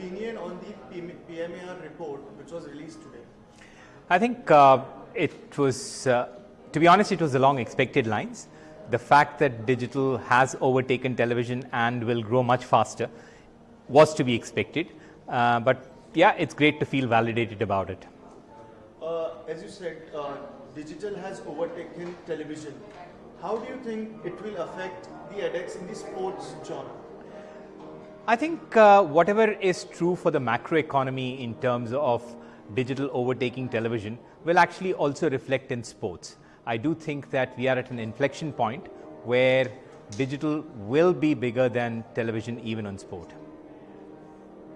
opinion on the PM PMAR report which was released today? I think uh, it was, uh, to be honest, it was along expected lines. The fact that digital has overtaken television and will grow much faster was to be expected. Uh, but yeah, it's great to feel validated about it. Uh, as you said, uh, digital has overtaken television. How do you think it will affect the AdEx in the sports genre? I think uh, whatever is true for the macroeconomy in terms of digital overtaking television will actually also reflect in sports. I do think that we are at an inflection point where digital will be bigger than television even on sport.